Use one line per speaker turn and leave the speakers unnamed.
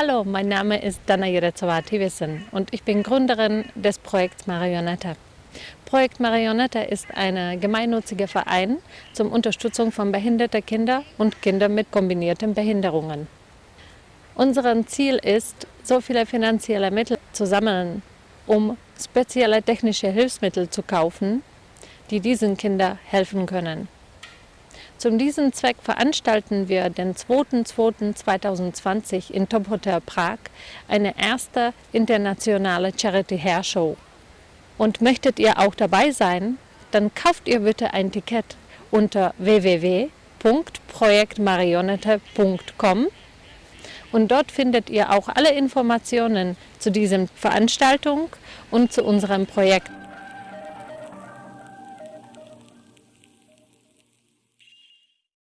Hallo, mein Name ist Dana Jerezova-Tivissen und ich bin Gründerin des Projekts Marionette. Projekt Marionette ist ein gemeinnütziger Verein zur Unterstützung von behinderten Kindern und Kindern mit kombinierten Behinderungen. Unser Ziel ist, so viele finanzielle Mittel zu sammeln, um spezielle technische Hilfsmittel zu kaufen, die diesen Kindern helfen können. Zu diesem Zweck veranstalten wir den 2.2.2020 in Top Hotel Prag eine erste internationale Charity Hair Show. Und möchtet ihr auch dabei sein, dann kauft ihr bitte ein Ticket unter www.projektmarionette.com und dort findet ihr auch alle Informationen zu dieser Veranstaltung und zu unserem Projekt.